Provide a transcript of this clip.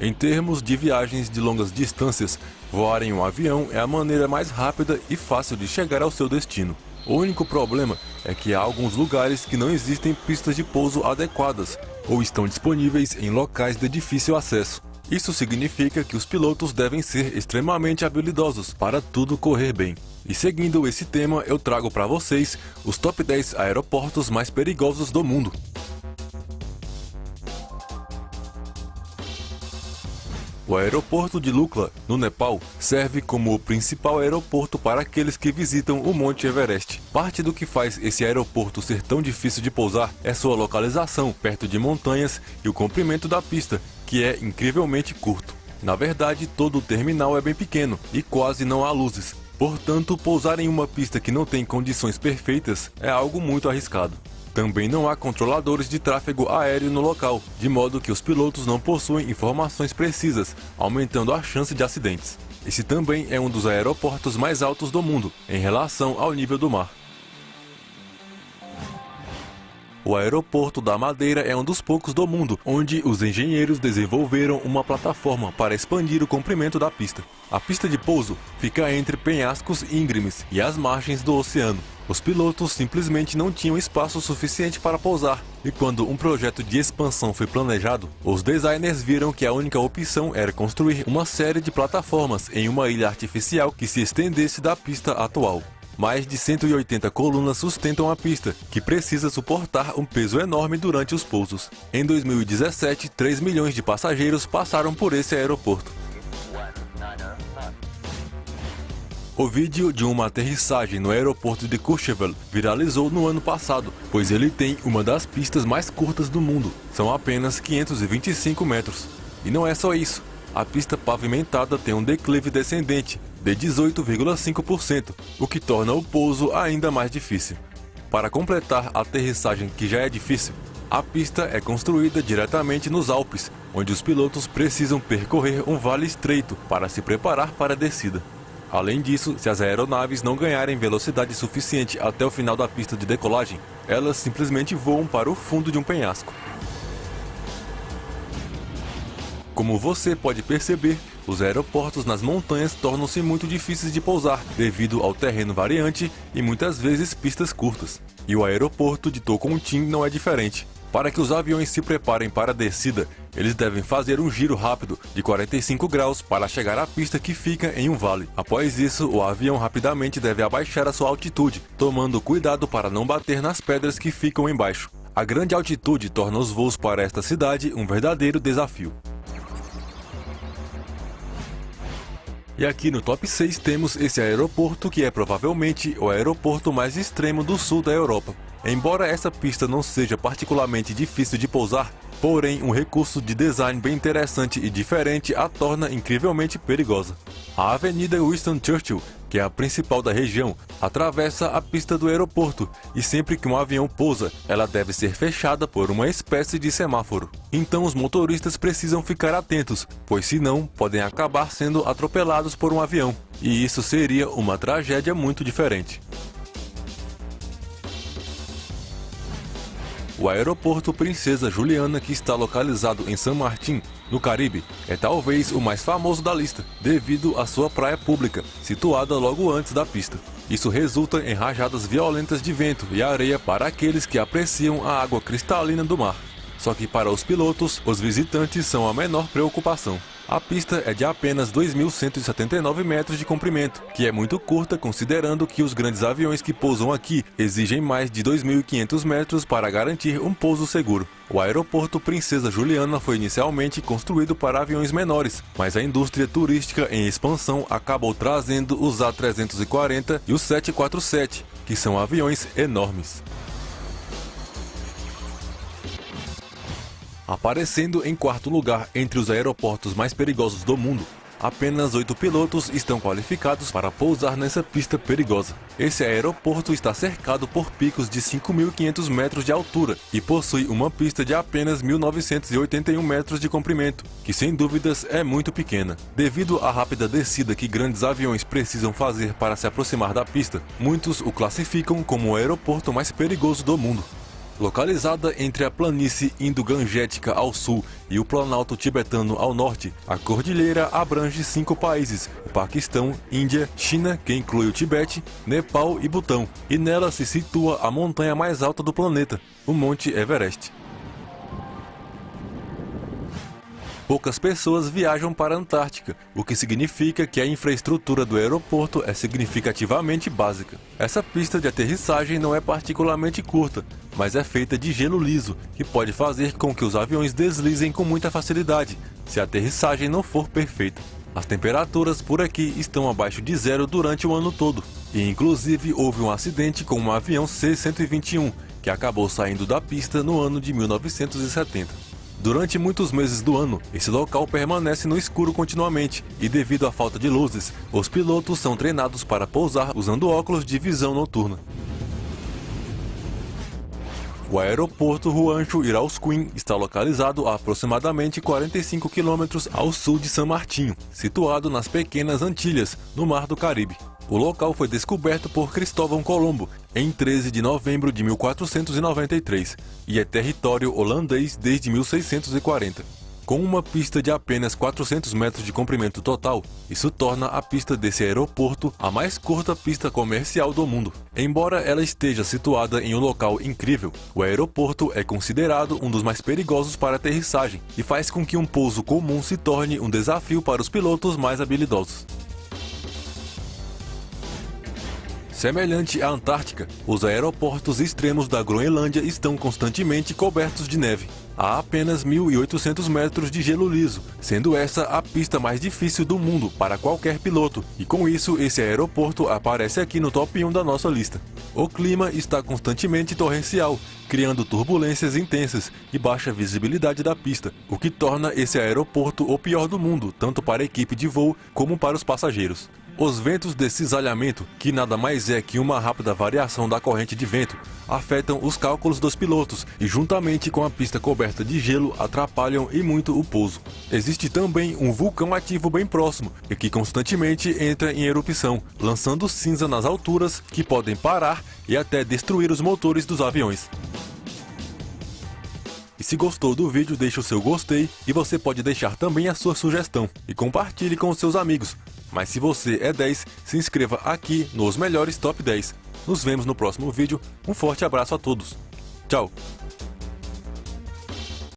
Em termos de viagens de longas distâncias, voar em um avião é a maneira mais rápida e fácil de chegar ao seu destino. O único problema é que há alguns lugares que não existem pistas de pouso adequadas ou estão disponíveis em locais de difícil acesso. Isso significa que os pilotos devem ser extremamente habilidosos para tudo correr bem. E seguindo esse tema, eu trago para vocês os top 10 aeroportos mais perigosos do mundo. O aeroporto de Lukla, no Nepal, serve como o principal aeroporto para aqueles que visitam o Monte Everest. Parte do que faz esse aeroporto ser tão difícil de pousar é sua localização perto de montanhas e o comprimento da pista, que é incrivelmente curto. Na verdade, todo o terminal é bem pequeno e quase não há luzes, portanto, pousar em uma pista que não tem condições perfeitas é algo muito arriscado. Também não há controladores de tráfego aéreo no local, de modo que os pilotos não possuem informações precisas, aumentando a chance de acidentes. Esse também é um dos aeroportos mais altos do mundo, em relação ao nível do mar. O aeroporto da Madeira é um dos poucos do mundo onde os engenheiros desenvolveram uma plataforma para expandir o comprimento da pista. A pista de pouso fica entre penhascos íngremes e as margens do oceano. Os pilotos simplesmente não tinham espaço suficiente para pousar, e quando um projeto de expansão foi planejado, os designers viram que a única opção era construir uma série de plataformas em uma ilha artificial que se estendesse da pista atual. Mais de 180 colunas sustentam a pista, que precisa suportar um peso enorme durante os pousos. Em 2017, 3 milhões de passageiros passaram por esse aeroporto. O vídeo de uma aterrissagem no aeroporto de Courchevel viralizou no ano passado, pois ele tem uma das pistas mais curtas do mundo, são apenas 525 metros. E não é só isso, a pista pavimentada tem um declive descendente de 18,5%, o que torna o pouso ainda mais difícil. Para completar a aterrissagem que já é difícil, a pista é construída diretamente nos Alpes, onde os pilotos precisam percorrer um vale estreito para se preparar para a descida. Além disso, se as aeronaves não ganharem velocidade suficiente até o final da pista de decolagem, elas simplesmente voam para o fundo de um penhasco. Como você pode perceber, os aeroportos nas montanhas tornam-se muito difíceis de pousar devido ao terreno variante e muitas vezes pistas curtas. E o aeroporto de Tocantins não é diferente. Para que os aviões se preparem para a descida, eles devem fazer um giro rápido de 45 graus para chegar à pista que fica em um vale. Após isso, o avião rapidamente deve abaixar a sua altitude, tomando cuidado para não bater nas pedras que ficam embaixo. A grande altitude torna os voos para esta cidade um verdadeiro desafio. E aqui no top 6 temos esse aeroporto que é provavelmente o aeroporto mais extremo do sul da Europa. Embora essa pista não seja particularmente difícil de pousar, porém um recurso de design bem interessante e diferente a torna incrivelmente perigosa. A Avenida Winston Churchill que é a principal da região, atravessa a pista do aeroporto e sempre que um avião pousa, ela deve ser fechada por uma espécie de semáforo. Então os motoristas precisam ficar atentos, pois senão podem acabar sendo atropelados por um avião, e isso seria uma tragédia muito diferente. O aeroporto Princesa Juliana, que está localizado em San Martín, no Caribe, é talvez o mais famoso da lista, devido à sua praia pública, situada logo antes da pista. Isso resulta em rajadas violentas de vento e areia para aqueles que apreciam a água cristalina do mar. Só que para os pilotos, os visitantes são a menor preocupação. A pista é de apenas 2.179 metros de comprimento, que é muito curta considerando que os grandes aviões que pousam aqui exigem mais de 2.500 metros para garantir um pouso seguro. O aeroporto Princesa Juliana foi inicialmente construído para aviões menores, mas a indústria turística em expansão acabou trazendo os A340 e os 747, que são aviões enormes. Aparecendo em quarto lugar entre os aeroportos mais perigosos do mundo, apenas oito pilotos estão qualificados para pousar nessa pista perigosa. Esse aeroporto está cercado por picos de 5.500 metros de altura e possui uma pista de apenas 1.981 metros de comprimento, que sem dúvidas é muito pequena. Devido à rápida descida que grandes aviões precisam fazer para se aproximar da pista, muitos o classificam como o aeroporto mais perigoso do mundo. Localizada entre a planície indo-gangetica ao sul e o planalto tibetano ao norte, a cordilheira abrange cinco países: o Paquistão, Índia, China, que inclui o Tibete, Nepal e Butão, e nela se situa a montanha mais alta do planeta, o Monte Everest. Poucas pessoas viajam para a Antártica, o que significa que a infraestrutura do aeroporto é significativamente básica. Essa pista de aterrissagem não é particularmente curta, mas é feita de gelo liso, que pode fazer com que os aviões deslizem com muita facilidade, se a aterrissagem não for perfeita. As temperaturas por aqui estão abaixo de zero durante o ano todo, e inclusive houve um acidente com um avião C-121, que acabou saindo da pista no ano de 1970. Durante muitos meses do ano, esse local permanece no escuro continuamente e devido à falta de luzes, os pilotos são treinados para pousar usando óculos de visão noturna. O aeroporto Juancho Irausquim está localizado a aproximadamente 45 quilômetros ao sul de San Martinho, situado nas Pequenas Antilhas, no Mar do Caribe. O local foi descoberto por Cristóvão Colombo em 13 de novembro de 1493 e é território holandês desde 1640. Com uma pista de apenas 400 metros de comprimento total, isso torna a pista desse aeroporto a mais curta pista comercial do mundo. Embora ela esteja situada em um local incrível, o aeroporto é considerado um dos mais perigosos para aterrissagem e faz com que um pouso comum se torne um desafio para os pilotos mais habilidosos. Semelhante à Antártica, os aeroportos extremos da Groenlândia estão constantemente cobertos de neve. Há apenas 1.800 metros de gelo liso, sendo essa a pista mais difícil do mundo para qualquer piloto, e com isso esse aeroporto aparece aqui no top 1 da nossa lista. O clima está constantemente torrencial, criando turbulências intensas e baixa visibilidade da pista, o que torna esse aeroporto o pior do mundo, tanto para a equipe de voo como para os passageiros. Os ventos de cisalhamento, que nada mais é que uma rápida variação da corrente de vento, afetam os cálculos dos pilotos e, juntamente com a pista coberta de gelo, atrapalham e muito o pouso. Existe também um vulcão ativo bem próximo e que constantemente entra em erupção, lançando cinza nas alturas que podem parar e até destruir os motores dos aviões. E se gostou do vídeo, deixe o seu gostei e você pode deixar também a sua sugestão e compartilhe com seus amigos mas se você é 10, se inscreva aqui nos melhores top 10. Nos vemos no próximo vídeo. Um forte abraço a todos. Tchau!